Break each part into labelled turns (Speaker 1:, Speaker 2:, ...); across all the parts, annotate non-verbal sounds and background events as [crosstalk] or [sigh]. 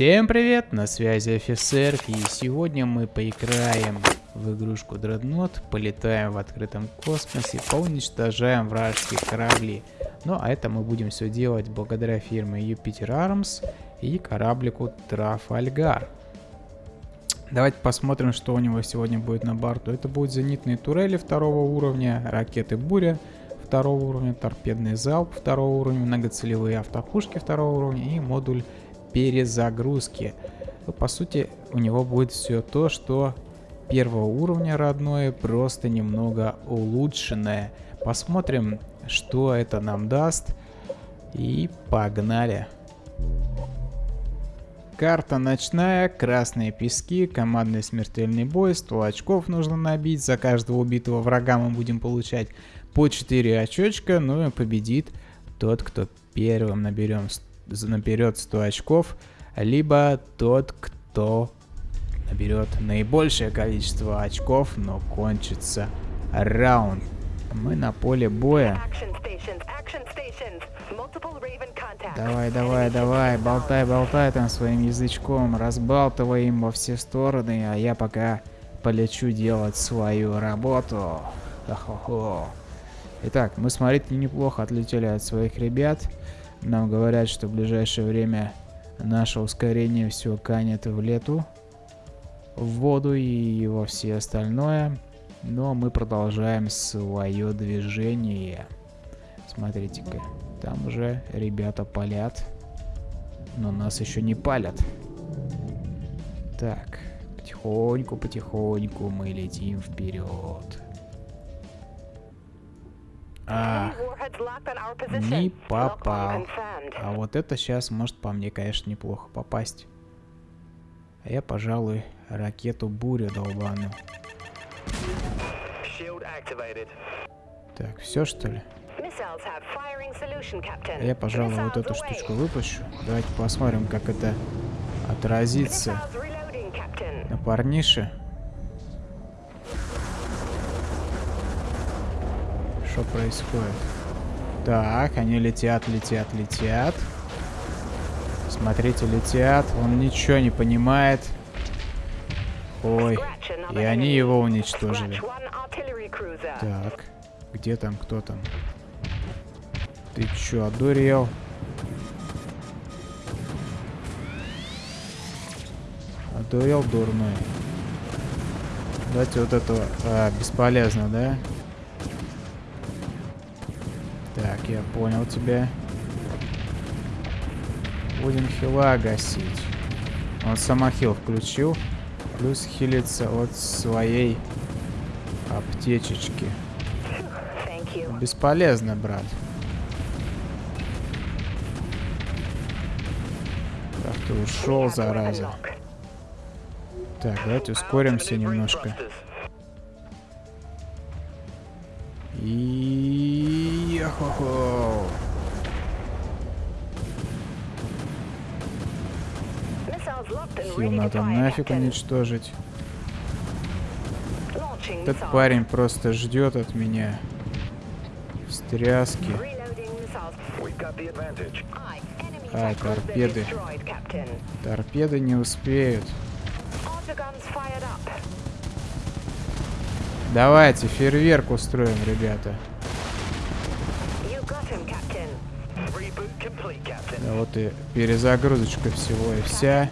Speaker 1: Всем привет, на связи офицер, и сегодня мы поиграем в игрушку Dreadnought, полетаем в открытом космосе, поуничтожаем вражеские корабли. Ну а это мы будем все делать благодаря фирме Jupiter Arms и кораблику Трафальгар. Давайте посмотрим, что у него сегодня будет на борту. Это будут зенитные турели второго уровня, ракеты Буря второго уровня, торпедный залп второго уровня, многоцелевые автопушки второго уровня и модуль перезагрузки. Ну, по сути, у него будет все то, что первого уровня родное, просто немного улучшенное. Посмотрим, что это нам даст. И погнали. Карта ночная, красные пески, командный смертельный бой, 100 очков нужно набить, за каждого убитого врага мы будем получать по 4 очечка, ну и победит тот, кто первым наберем наберет 100 очков, либо тот, кто наберет наибольшее количество очков, но кончится раунд. Мы на поле боя. Давай, давай, давай, болтай, болтай там своим язычком, разбалтывай им во все стороны, а я пока полечу делать свою работу. Хо-хо-хо. Итак, мы, смотрите, неплохо отлетели от своих ребят. Нам говорят, что в ближайшее время наше ускорение все канет в лету, в воду и во все остальное. Но мы продолжаем свое движение. Смотрите-ка, там уже ребята палят, но нас еще не палят. Так, потихоньку-потихоньку мы летим вперед. А, не попал. А вот это сейчас может по мне, конечно, неплохо попасть. А я, пожалуй, ракету буря долбану. Так, все что ли? А я, пожалуй, вот эту штучку выпущу. Давайте посмотрим, как это отразится на парнише. Что происходит? Так, они летят, летят, летят. Смотрите, летят. Он ничего не понимает. Ой, и они его уничтожили. Так, где там, кто там? Ты чё, одурел? Одурел дурной. Давайте вот этого... А, бесполезно, да? Так, я понял тебя. Будем хила гасить. Он самохил включил. Плюс хилится от своей аптечечки. Бесполезно, брат. Как ты ушел, зараза. Так, давайте ускоримся немножко. И... Хо-хо. Хил надо нафиг уничтожить. Этот парень просто ждет от меня. Встряски. А, торпеды. Торпеды не успеют. Давайте фейерверк устроим, ребята. Вот и перезагрузочка всего и вся.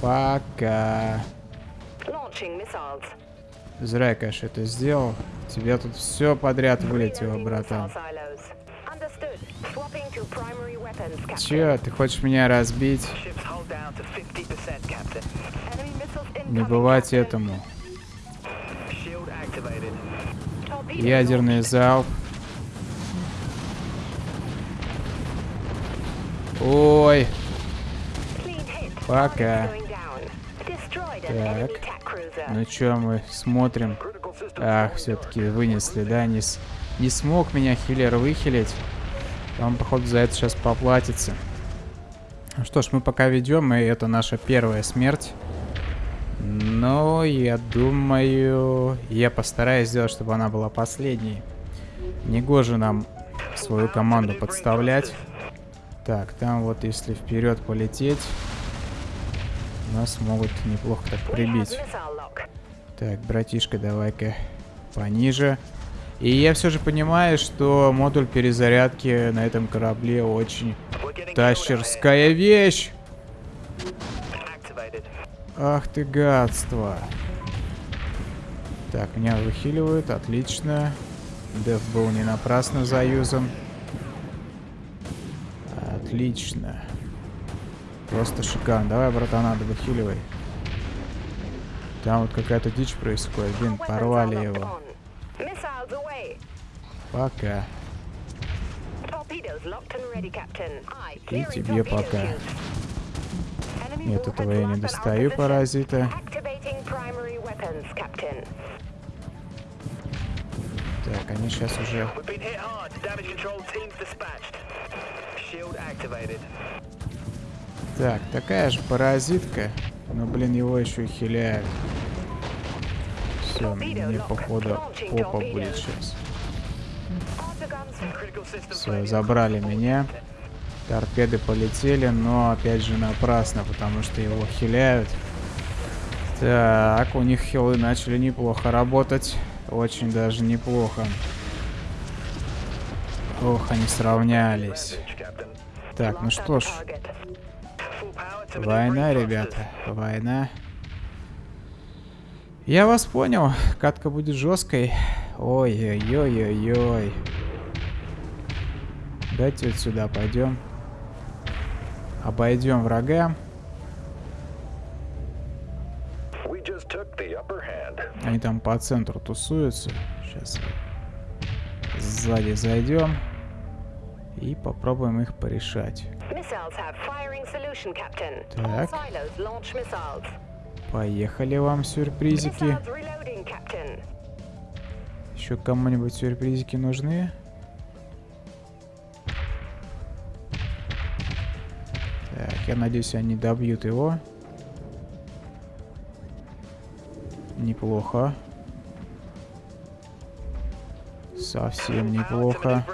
Speaker 1: Пока. Зря я, конечно, это сделал. Тебе тут все подряд вылетело, братан. Че, ты хочешь меня разбить? Не бывать этому. Ядерный залп. Ой. Пока. Так. Ну чё, мы смотрим. Ах, все-таки вынесли, да? Не, с... не смог меня хиллер выхилить. Он, походу, за это сейчас поплатится. Ну что ж, мы пока ведем, и это наша первая смерть. Но я думаю, я постараюсь сделать, чтобы она была последней. Негоже нам свою команду подставлять. Так, там вот если вперед полететь, нас могут неплохо так прибить. Так, братишка, давай-ка пониже. И я все же понимаю, что модуль перезарядки на этом корабле очень тащерская вещь. Ах ты гадство. Так, меня выхиливают, отлично. Деф был не напрасно заюзан. Отлично. Просто шикарно. Давай, братана, выхиливай. Там вот какая-то дичь происходит. Блин, порвали его. Пока. И тебе пока. Нет, этого я не достаю, паразита. Так, они сейчас уже... Так, такая же паразитка. Но, блин, его еще и хиляют. Все, мне походу попа будет сейчас. Все, забрали меня. Торпеды полетели, но опять же напрасно, потому что его хиляют. Так, у них хилы начали неплохо работать. Очень даже неплохо. Ох, они сравнялись. Так, ну что ж. Война, ребята. Война. Я вас понял. Катка будет жесткой. Ой-ой-ой-ой-ой. Давайте вот сюда пойдем. Обойдем врага. Они там по центру тусуются. Сейчас сзади зайдем и попробуем их порешать. Так. Поехали вам сюрпризики. Еще кому-нибудь сюрпризики нужны? Так, я надеюсь, они добьют его. Неплохо. Совсем неплохо.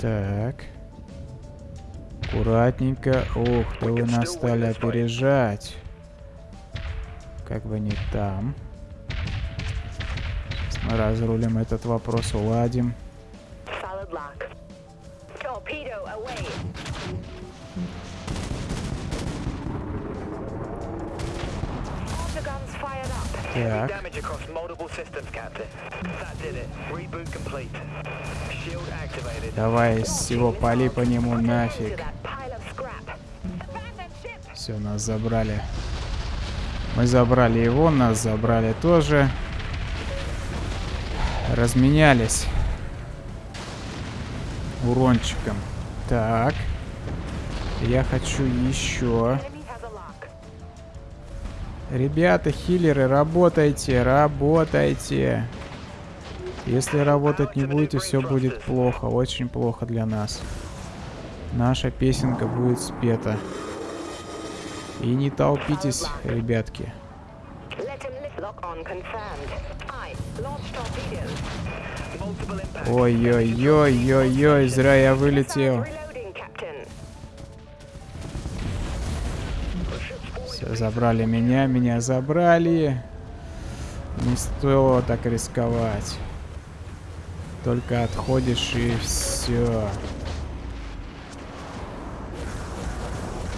Speaker 1: Так. Аккуратненько. Ух, да вы нас стали опережать. Как бы не там. Сейчас мы разрулим этот вопрос, уладим. Так. Давай всего пали по нему нафиг. Все, нас забрали. Мы забрали его, нас забрали тоже. Разменялись. Урончиком. Так. Я хочу еще. Ребята, хиллеры, работайте, работайте. Если работать не будете, все будет плохо, очень плохо для нас. Наша песенка будет спета. И не толпитесь, ребятки. Ой-ой-ой-ой-ой, зря я вылетел. Забрали меня, меня забрали. Не стоило так рисковать. Только отходишь и все.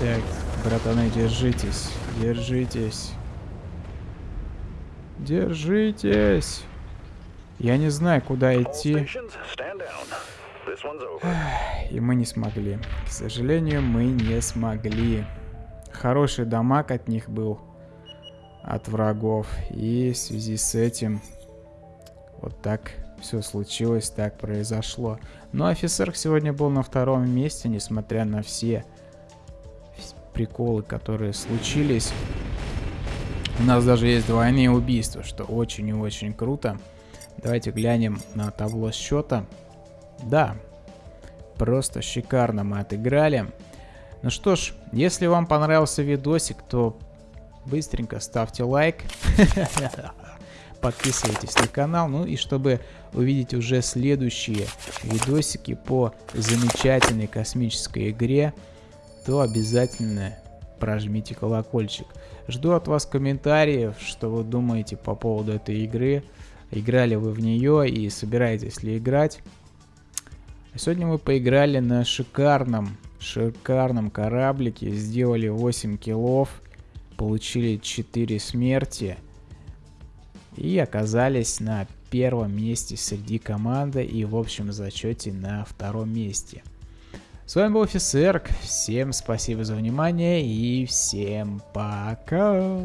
Speaker 1: Так, братаны, держитесь. Держитесь. Держитесь. Я не знаю, куда идти. И мы не смогли. К сожалению, мы не смогли хороший дамаг от них был, от врагов. И в связи с этим вот так все случилось, так произошло. Но офицер сегодня был на втором месте, несмотря на все приколы, которые случились. У нас даже есть двойные убийства, что очень и очень круто. Давайте глянем на табло счета. Да, просто шикарно мы отыграли. Ну что ж, если вам понравился видосик, то быстренько ставьте лайк. [laughs] подписывайтесь на канал. Ну и чтобы увидеть уже следующие видосики по замечательной космической игре, то обязательно прожмите колокольчик. Жду от вас комментариев, что вы думаете по поводу этой игры. Играли вы в нее и собираетесь ли играть. Сегодня мы поиграли на шикарном, шикарном кораблике. Сделали 8 киллов, получили 4 смерти. И оказались на первом месте среди команды и в общем зачете на втором месте. С вами был Офисерк, всем спасибо за внимание и всем пока!